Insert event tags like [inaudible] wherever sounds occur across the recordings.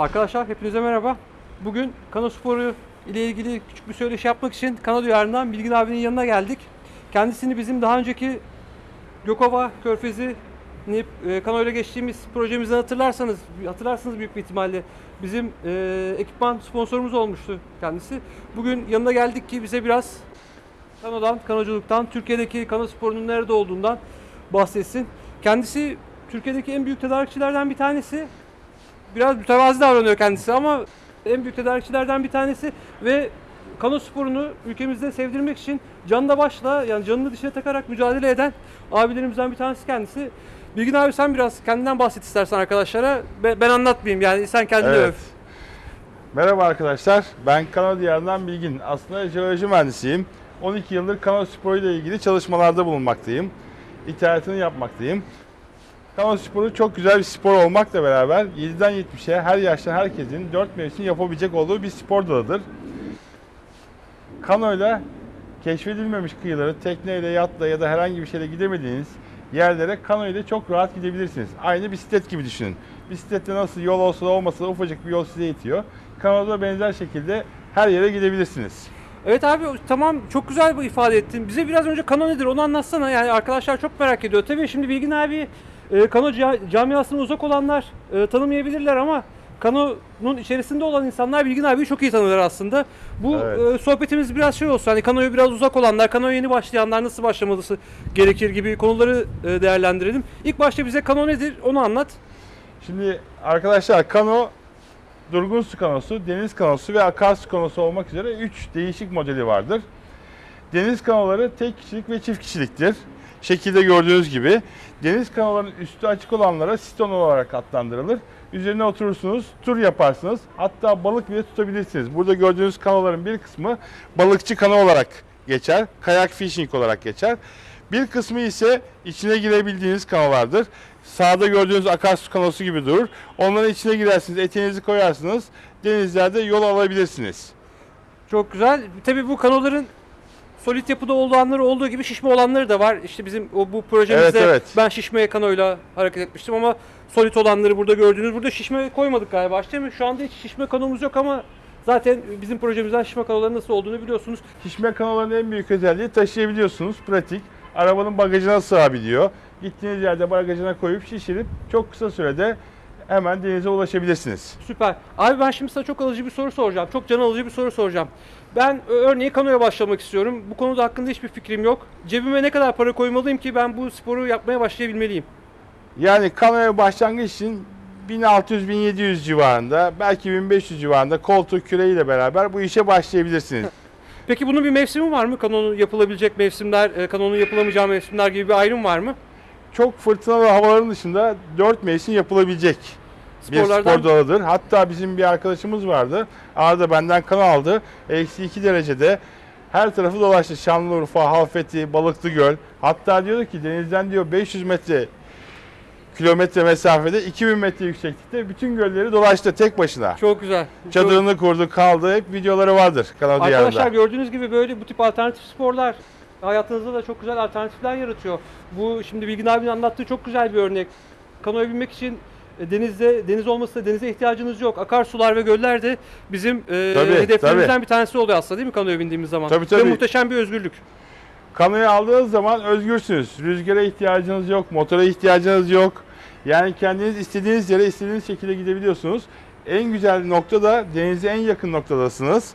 Arkadaşlar hepinize merhaba. Bugün kano sporu ile ilgili küçük bir söyleşi yapmak için kano duyarından Bilgin abinin yanına geldik. Kendisini bizim daha önceki Gökova Körfezi e, kano ile geçtiğimiz projemizden hatırlarsanız, hatırlarsınız büyük bir ihtimalle bizim e, ekipman sponsorumuz olmuştu kendisi. Bugün yanına geldik ki bize biraz kanodan, kanoculuktan, Türkiye'deki kano sporunun nerede olduğundan bahsetsin. Kendisi Türkiye'deki en büyük tedarikçilerden bir tanesi biraz mütevazi davranıyor kendisi ama en büyük tedarikçilerden bir tanesi ve kano sporunu ülkemizde sevdirmek için canla başla yani canını dişine takarak mücadele eden abilerimizden bir tanesi kendisi. Bilgin abi sen biraz kendinden bahset istersen arkadaşlara. Be- Ben anlatmayayım yani sen kendini Evet. öv. Merhaba arkadaşlar. Ben Kano Diyarı'ndan Bilgin. Aslında jeoloji mühendisiyim. 12 yıldır kano sporu ile ilgili çalışmalarda bulunmaktayım. İthalatını yapmaktayım. Kano sporu çok güzel bir spor olmakla beraber 7'den 70'e her yaştan herkesin 4 mevsim yapabilecek olduğu bir spor dalıdır. Kanoyla keşfedilmemiş kıyıları tekneyle, yatla ya da herhangi bir şeyle gidemediğiniz yerlere kano ile çok rahat gidebilirsiniz. Aynı bisiklet gibi düşünün. Bisiklette nasıl yol olsa da olmasa da ufacık bir yol size yetiyor. Kanoda benzer şekilde her yere gidebilirsiniz. Evet abi tamam çok güzel bu ifade ettin. Bize biraz önce kano nedir onu anlatsana. Yani arkadaşlar çok merak ediyor. Tabii şimdi Bilgin abi e, kano ca- camiasına uzak olanlar e, tanımayabilirler ama kanonun içerisinde olan insanlar Bilgin abiyi çok iyi tanırlar aslında. Bu Evet. e, sohbetimiz biraz şey olsun. Hani kanoya biraz uzak olanlar, kanoya yeni başlayanlar nasıl başlaması gerekir gibi konuları e, değerlendirelim. İlk başta bize kano nedir onu anlat. Şimdi arkadaşlar kano durgun su kanosu, deniz kanosu ve akarsu kanosu olmak üzere 3 değişik modeli vardır. Deniz kanoları tek kişilik ve çift kişiliktir. Şekilde gördüğünüz gibi. Deniz kanoların üstü açık olanlara siton olarak adlandırılır. Üzerine oturursunuz, tur yaparsınız. Hatta balık bile tutabilirsiniz. Burada gördüğünüz kanoların bir kısmı balıkçı kano olarak geçer. Kayak fishing olarak geçer. Bir kısmı ise içine girebildiğiniz kanolardır. Sağda gördüğünüz akarsu kanosu gibi durur. Onların içine girersiniz, eteğinizi koyarsınız. Denizlerde yol alabilirsiniz. Çok güzel. Tabii bu kanoların solid yapıda olanları olduğu gibi şişme olanları da var. İşte bizim o bu projemizde Evet, evet. ben şişme kanoyla hareket etmiştim ama solid olanları burada gördüğünüz. Burada şişme koymadık galiba değil mi? Şu anda hiç şişme kanomuz yok ama zaten bizim projemizden şişme kanoların nasıl olduğunu biliyorsunuz. Şişme kanoların en büyük özelliği taşıyabiliyorsunuz. Pratik. Arabanın bagajına sığabiliyor. Gittiğiniz yerde bagajına koyup şişirip çok kısa sürede hemen denize ulaşabilirsiniz. Süper. Abi ben şimdi sana çok alıcı bir soru soracağım. Çok can alıcı bir soru soracağım. Ben örneğin kanoya başlamak istiyorum. Bu konuda hakkında hiçbir fikrim yok. Cebime ne kadar para koymalıyım ki ben bu sporu yapmaya başlayabilmeliyim? Yani kanoya başlangıç için 1600-1700 civarında, belki 1500 civarında koltuk küreğiyle beraber bu işe başlayabilirsiniz. [laughs] Peki bunun bir mevsimi var mı? Kanonun yapılabilecek mevsimler, e, kanonun yapılamayacağı mevsimler gibi bir ayrım var mı? Çok fırtınalı havaların dışında 4 mevsim yapılabilecek bir Sporlardan spor dalıdır. Hatta bizim bir arkadaşımız vardı. Arada benden kan aldı. Eksi 2 derecede her tarafı dolaştı. Şanlıurfa, Halfeti, Balıklı Göl. Hatta diyordu ki denizden diyor 500 metre kilometre mesafede 2000 metre yükseklikte bütün gölleri dolaştı tek başına. çok güzel. Çok- Çadırını kurdu, kaldı. Hep videoları vardır Kanal Arkadaşlar Diyarı'nda. gördüğünüz gibi böyle bu tip alternatif sporlar hayatınızda da çok güzel alternatifler yaratıyor. Bu şimdi Bilgin abinin anlattığı çok güzel bir örnek. Kanoya binmek için denizde deniz olmasa denize ihtiyacınız yok. Akarsular ve göller de bizim e, Tabii, hedeflerimizden tabii. bir tanesi oluyor aslında değil mi kanoya bindiğimiz zaman? Tabii, Ve tabii. muhteşem bir özgürlük. Kanoyu aldığınız zaman özgürsünüz. Rüzgara ihtiyacınız yok, motora ihtiyacınız yok. Yani kendiniz istediğiniz yere istediğiniz şekilde gidebiliyorsunuz. En güzel nokta da denize en yakın noktadasınız.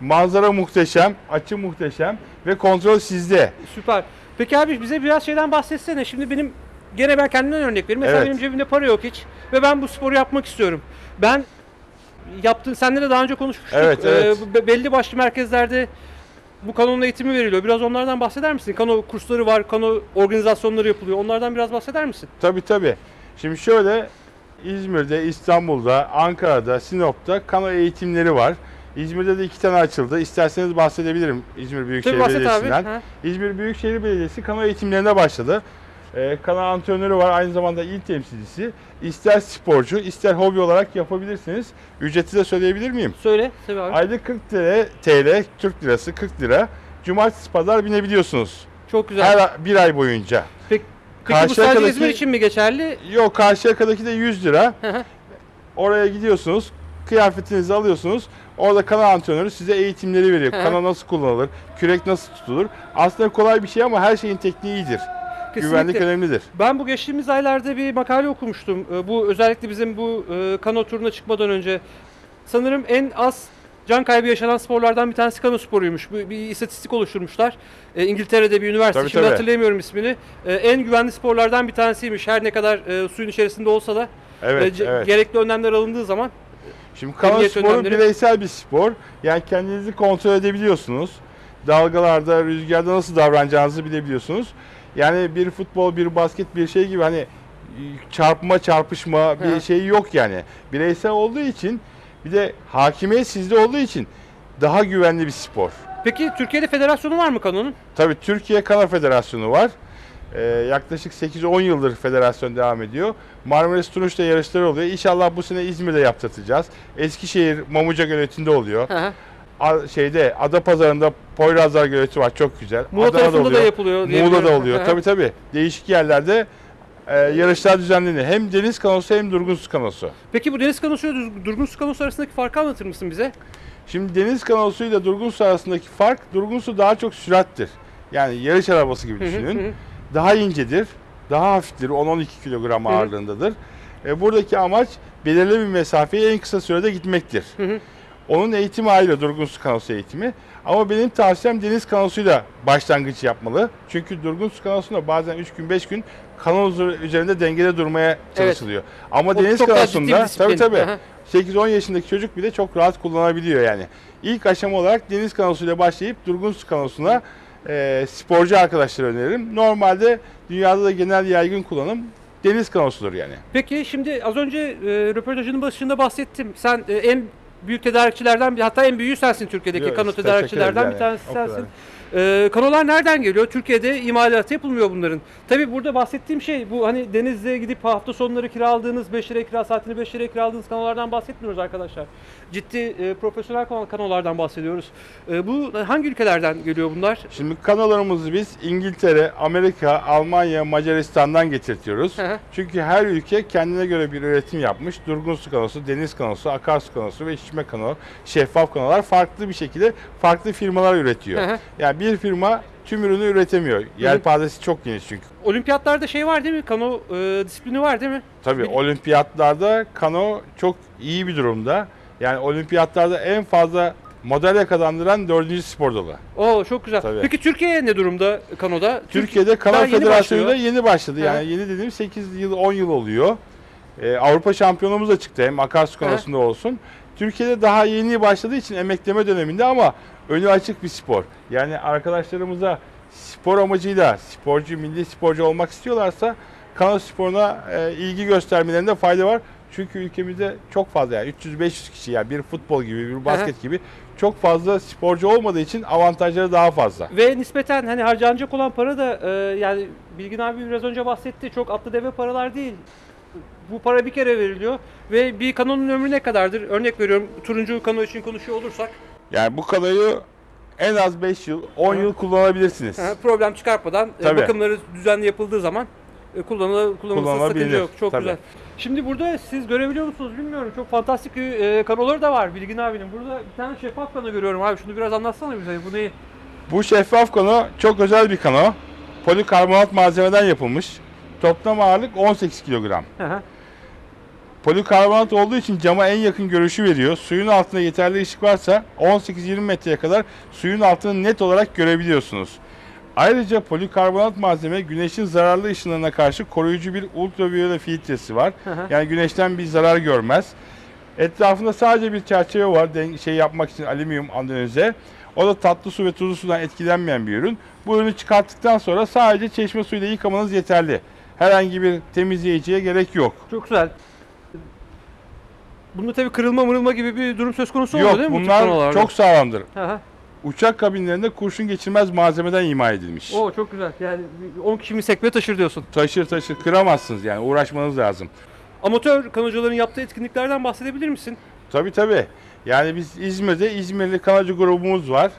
Manzara muhteşem, açı muhteşem ve kontrol sizde. Süper. Peki abi bize biraz şeyden bahsetsene. Şimdi benim gene ben kendimden örnek vereyim. Mesela Evet. benim cebimde para yok hiç ve ben bu sporu yapmak istiyorum. Ben yaptığın seninle de daha önce konuşmuştuk. Evet, evet. Ee, be- belli başlı merkezlerde bu kanonun eğitimi veriliyor. Biraz onlardan bahseder misin? Kano kursları var, kano organizasyonları yapılıyor. Onlardan biraz bahseder misin? Tabii tabii. Şimdi şöyle İzmir'de, İstanbul'da, Ankara'da, Sinop'ta kano eğitimleri var. İzmir'de de iki tane açıldı. İsterseniz bahsedebilirim İzmir Büyükşehir Tabii bahset abi. Belediyesi'nden. Ha. İzmir Büyükşehir Belediyesi kano eğitimlerine başladı. Ee, kano antrenörü var, aynı zamanda il temsilcisi. İster sporcu, ister hobi olarak yapabilirsiniz. Ücreti de söyleyebilir miyim? Söyle abi. Aylık 40 TL, TL, Türk lirası 40 lira. Cumartesi pazar binebiliyorsunuz. Çok güzel. Her bir ay boyunca. Peki, peki bu sadece İzmir için mi geçerli? Yok Karşıyaka'daki de 100 lira. Oraya gidiyorsunuz. kıyafetinizi alıyorsunuz. Orada kano antrenörü size eğitimleri veriyor. Kano nasıl kullanılır, kürek nasıl tutulur. Aslında kolay bir şey ama her şeyin tekniği iyidir. Güvenlik önemlidir. Ben bu geçtiğimiz aylarda bir makale okumuştum. Ee, Bu özellikle bizim bu e, kano turuna çıkmadan önce sanırım en az can kaybı yaşanan sporlardan bir tanesi kano sporuymuş. Bir, bir istatistik oluşturmuşlar. Ee, İngiltere'de bir üniversite. Tabii, Şimdi tabii. hatırlayamıyorum ismini. Ee, en güvenli sporlardan bir tanesiymiş. Her ne kadar e, suyun içerisinde olsa da Evet, e, evet. gerekli önlemler alındığı zaman Şimdi kano sporu önlemleri- bireysel bir spor. Yani kendinizi kontrol edebiliyorsunuz. Dalgalarda, rüzgarda nasıl davranacağınızı bilebiliyorsunuz. Yani bir futbol, bir basket, bir şey gibi hani çarpma, çarpışma bir Hı. şey yok yani. Bireysel olduğu için bir de hakimiyet sizde olduğu için daha güvenli bir spor. Peki Türkiye'de federasyonu var mı kanonun? Tabii Türkiye Kano Federasyonu var. Ee, yaklaşık 8-10 yıldır federasyon devam ediyor. Marmaris Tunus'ta yarışları oluyor. İnşallah bu sene İzmir'de yaptırtacağız. Eskişehir Mamuca Göleti'nde oluyor. Hı hı. Şeyde Adapazarı'nda Poyrazlar Göleti var çok güzel. Muğla Adana'da tarafında da oluyor. yapılıyor diye Muğla'da oluyor. Tabii tabii. Değişik yerlerde e, yarışlar düzenleniyor. Hem deniz kanosu hem durgun su kanosu. Peki bu deniz kanosu ile dur- durgun su kanosu arasındaki farkı anlatır mısın bize? Şimdi deniz kanosuyla durgun su arasındaki fark durgun su daha çok sürattir. Yani yarış arabası gibi düşünün. Daha incedir, daha hafiftir. 10-12 kilogram ağırlığındadır. E, buradaki amaç belirli bir mesafeyi en kısa sürede gitmektir. Onun eğitimi ayrı durgun su kanosu eğitimi. Ama benim tavsiyem deniz kanosuyla başlangıç yapmalı. Çünkü durgun su kanosunda bazen 3 gün 5 gün kano üzerinde dengede durmaya çalışılıyor. Ama O deniz kanosunda tabii tabii Aha. 8-10 yaşındaki çocuk bile çok rahat kullanabiliyor yani. İlk aşama olarak deniz kanosuyla başlayıp durgun su kanosuna e, sporcu arkadaşlara öneririm. Normalde dünyada da genel yaygın kullanım deniz kanosudur yani. Peki şimdi az önce e, röportajının başında bahsettim. Sen e, en büyük tedarikçilerden bir hatta en büyüğü sensin Türkiye'deki Yok, kano tedarikçilerden bir tanesi o kadar. sensin. E, kanolar nereden geliyor? Türkiye'de imalatı yapılmıyor bunların. Tabii burada bahsettiğim şey bu hani denizde gidip hafta sonları kiraladığınız 5 liraya kira saatini 5 liraya kiraladığınız kanolardan bahsetmiyoruz arkadaşlar. Ciddi e, profesyonel kan- kanolardan bahsediyoruz. E, bu hangi ülkelerden geliyor bunlar? Şimdi kanolarımızı biz İngiltere, Amerika, Almanya, Macaristan'dan getirtiyoruz. Hı hı. Çünkü her ülke kendine göre bir üretim yapmış. Durgun su kanosu, deniz kanosu, akarsu kanosu ve şişme kano, şeffaf kanolar farklı bir şekilde farklı firmalar üretiyor. Hı hı. Yani bir firma tüm ürünü üretemiyor. Yelpazesi çok geniş çünkü. Olimpiyatlarda şey var değil mi? Kano e, disiplini var değil mi? Tabii olimpiyatlarda kano çok iyi bir durumda. Yani olimpiyatlarda en fazla madalya kazandıran dördüncü spor dalı. Oo çok güzel. Tabii. Peki Türkiye ne durumda kanoda? Türk- Türkiye'de daha Kanal yeni yeni başladı. Hı. Yani yeni dediğim 8 yıl 10 yıl oluyor. Ee, Avrupa şampiyonumuz da çıktı hem akarsu kanosunda olsun. Türkiye'de daha yeni başladığı için emekleme döneminde ama önü açık bir spor. Yani arkadaşlarımıza spor amacıyla sporcu, milli sporcu olmak istiyorlarsa kano sporuna e, ilgi göstermelerinde fayda var. Çünkü ülkemizde çok fazla yani 300-500 kişi yani bir futbol gibi bir basket gibi çok fazla sporcu olmadığı için avantajları daha fazla. Ve nispeten hani harcanacak olan para da e, yani Bilgin abi biraz önce bahsetti. Çok atlı deve paralar değil. Bu para bir kere veriliyor ve bir kanonun ömrü ne kadardır? Örnek veriyorum turuncu kano için konuşuyor olursak Yani bu kanoyu en az 5 yıl, 10 Hı. yıl kullanabilirsiniz. problem çıkartmadan e, Tabii. bakımları düzenli yapıldığı zaman e, Kullanılabilir, sakınca yok. Çok tabii. güzel. Şimdi burada siz görebiliyor musunuz bilmiyorum. Çok fantastik e, kanoları da var Bilgin abinin. Burada bir tane şeffaf kano görüyorum abi. Şunu biraz anlatsana bize. Bu ne? Bu şeffaf kano çok özel bir kano. Polikarbonat malzemeden yapılmış. Toplam ağırlık 18 kilogram. Hı hı. Polikarbonat olduğu için cama en yakın görüşü veriyor. Suyun altında yeterli ışık varsa 18-20 metreye kadar suyun altını net olarak görebiliyorsunuz. Ayrıca polikarbonat malzeme güneşin zararlı ışınlarına karşı koruyucu bir ultraviyole filtresi var. Hı hı. Yani güneşten bir zarar görmez. Etrafında sadece bir çerçeve var şey yapmak için alüminyum andenize. O da tatlı su ve tuzlu sudan etkilenmeyen bir ürün. Bu ürünü çıkarttıktan sonra sadece çeşme suyuyla yıkamanız yeterli. Herhangi bir temizleyiciye gerek yok. Çok güzel. Bunda tabii kırılma mırılma gibi bir durum söz konusu olmuyor değil mi? bunlar çok sağlamdır. Hı. Uçak kabinlerinde kurşun geçirmez malzemeden imal edilmiş. Oo çok güzel. Yani 10 kişi mi sekme taşır diyorsun. Taşır taşır kıramazsınız yani uğraşmanız lazım. Amatör kanocuların yaptığı etkinliklerden bahsedebilir misin? Tabii tabii. Yani biz İzmir'de İzmirli kanacı grubumuz var.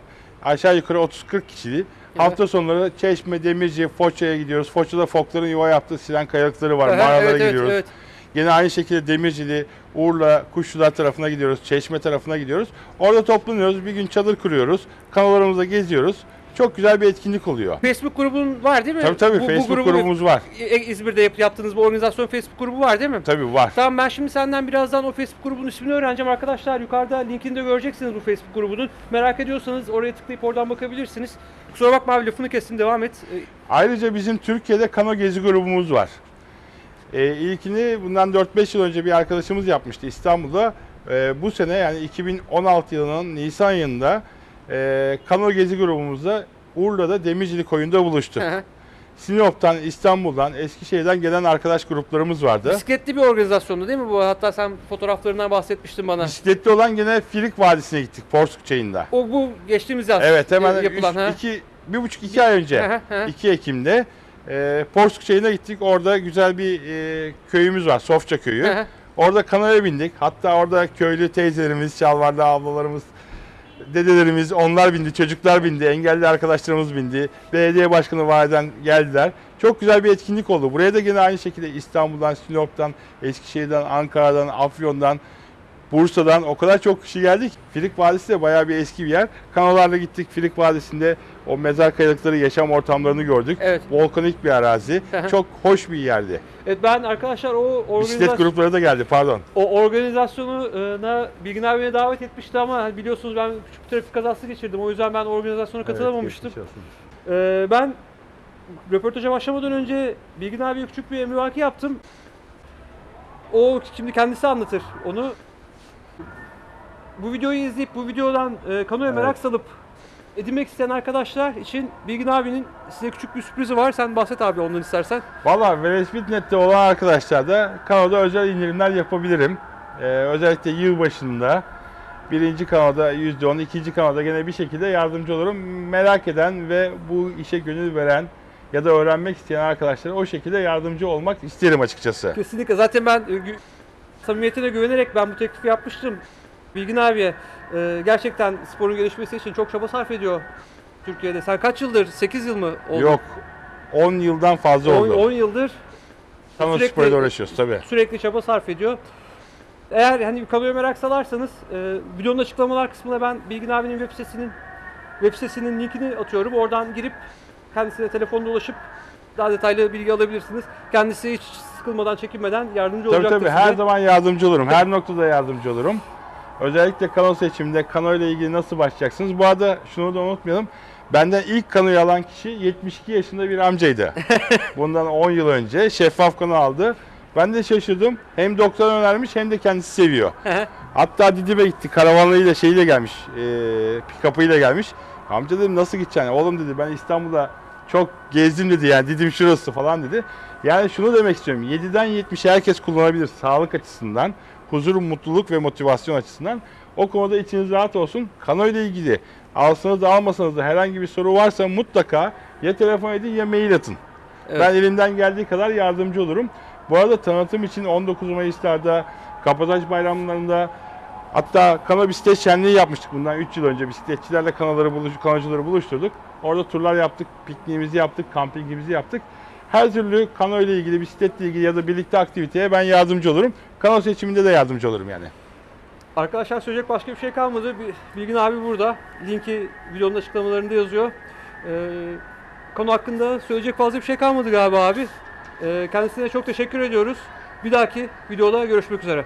Aşağı yukarı 30-40 kişili. Hafta sonları Çeşme, Demirci, Foça'ya gidiyoruz. Foça'da fokların yuva yaptığı siren kayalıkları var. Hı, Mağaralara evet, evet, gidiyoruz. evet. Yine aynı şekilde Demircili, Urla, Kuşlular tarafına gidiyoruz, Çeşme tarafına gidiyoruz. Orada toplanıyoruz, bir gün çadır kuruyoruz, kanolarımızda geziyoruz. Çok güzel bir etkinlik oluyor. Facebook grubun var değil mi? Tabii tabii Bu- bu Facebook grubu- grubumuz var. E- İzmir'de yap- yaptığınız bu organizasyon Facebook grubu var değil mi? Tabii var. Tamam ben şimdi senden birazdan o Facebook grubunun ismini öğreneceğim arkadaşlar. Yukarıda linkini de göreceksiniz bu Facebook grubunun. Merak ediyorsanız oraya tıklayıp oradan bakabilirsiniz. Kusura bakma abi lafını kestim devam et. E, Ayrıca bizim Türkiye'de kano gezi grubumuz var. Ee, ilkini bundan 4-5 yıl önce bir arkadaşımız yapmıştı İstanbul'da. Ee, bu sene yani 2016 yılının Nisan ayında e, kano gezi grubumuzda Urla'da Demircili Koyun'da buluştuk. Sinop'tan, İstanbul'dan, Eskişehir'den gelen arkadaş gruplarımız vardı. Bisikletli bir organizasyondu değil mi bu? Hatta sen fotoğraflarından bahsetmiştin bana. Bisikletli olan gene Filik Vadisi'ne gittik Porsuk Çayı'nda. O bu geçtiğimiz yaz Evet hemen e, yapılan. üç- ha. iki, bir buçuk iki ay önce. Hı hı, hı. 2 Ekim'de e, Porsuk Çayı'na gittik. Orada güzel bir e, köyümüz var. Sofça köyü. Hı hı. orada kanaya bindik. Hatta orada köylü teyzelerimiz, şalvarlı ablalarımız, dedelerimiz onlar bindi, çocuklar bindi, engelli arkadaşlarımız bindi. Belediye başkanı validen geldiler. Çok güzel bir etkinlik oldu. Buraya da yine aynı şekilde İstanbul'dan, Sinop'tan, Eskişehir'den, Ankara'dan, Afyon'dan, Bursa'dan o kadar çok kişi geldik. Filik Vadisi de bayağı bir eski bir yer. Kanolarla gittik Filik Vadisi'nde o mezar kayalıkları, yaşam ortamlarını gördük. Evet. Volkanik bir arazi. Çok hoş bir yerdi. Evet ben arkadaşlar o Bisiklet organizasyon grupları da geldi pardon. o organizasyona Bilgin abi beni davet etmişti ama hani biliyorsunuz ben küçük bir trafik kazası geçirdim. O yüzden ben organizasyona katılamamıştım. Ee, ben röportaja başlamadan önce Bilgin abiye küçük bir emrivaki yaptım. O şimdi kendisi anlatır onu. Bu videoyu izleyip bu videodan e, kanoya merak Evet. salıp edinmek isteyen arkadaşlar için Bilgin abinin size küçük bir sürprizi var. Sen bahset abi ondan istersen. Valla Velespit.net'te olan arkadaşlar da kanoda özel indirimler yapabilirim. Ee, özellikle yıl başında birinci kanoda %10, ikinci kanoda gene bir şekilde yardımcı olurum. Merak eden ve bu işe gönül veren ya da öğrenmek isteyen arkadaşlara o şekilde yardımcı olmak isterim açıkçası. Kesinlikle. Zaten ben e, samimiyetine güvenerek ben bu teklifi yapmıştım. Bilgin abiye e, gerçekten sporun gelişmesi için çok çaba sarf ediyor Türkiye'de. Sen kaç yıldır? 8 yıl mı oldu? Yok 10 yıldan fazla 10, oldu. 10 yıldır Kano sürekli- sporuyla uğraşıyoruz tabii. sürekli çaba sarf ediyor. Eğer hani kanoya merak salarsanız e, videonun açıklamalar kısmına ben Bilgin abinin web sitesinin web sitesinin linkini atıyorum. Oradan girip kendisine telefonla ulaşıp daha detaylı bilgi alabilirsiniz. Kendisi hiç sıkılmadan, çekinmeden yardımcı Tabii olacaktır tabii size. her zaman yardımcı olurum. Her noktada yardımcı olurum. Özellikle kano seçiminde kano ile ilgili nasıl başlayacaksınız? Bu arada şunu da unutmayalım. Benden ilk kanoyu alan kişi 72 yaşında bir amcaydı. [laughs] Bundan 10 yıl önce şeffaf kano aldı. Ben de şaşırdım. Hem doktor önermiş hem de kendisi seviyor. Hatta Didim'e gitti. Karavanlarıyla şeyiyle gelmiş. E, pick-up'ıyla gelmiş. Amca dedim nasıl gideceksin? Oğlum dedi ben İstanbul'da çok gezdim dedi yani Didim şurası falan dedi. Yani şunu demek istiyorum. 7'den 70'e herkes kullanabilir sağlık açısından, huzur, mutluluk ve motivasyon açısından. O konuda içiniz rahat olsun. Kano ile ilgili alsanız da almasanız da herhangi bir soru varsa mutlaka ya telefon edin ya mail atın. Evet. Ben elimden geldiği kadar yardımcı olurum. Bu arada tanıtım için 19 Mayıs'larda, Kapataş bayramlarında hatta kano bisiklet şenliği yapmıştık bundan 3 yıl önce. Bisikletçilerle kanaları buluş, kanacıları buluşturduk. Orada turlar yaptık, pikniğimizi yaptık, kampingimizi yaptık. Her türlü kano ile ilgili, bisikletle ilgili ya da birlikte aktiviteye ben yardımcı olurum. Kano seçiminde de yardımcı olurum yani. Arkadaşlar söyleyecek başka bir şey kalmadı. Bilgin abi burada. Linki videonun açıklamalarında yazıyor. Ee, konu hakkında söyleyecek fazla bir şey kalmadı galiba abi. Ee, kendisine çok teşekkür ediyoruz. Bir dahaki videoda görüşmek üzere.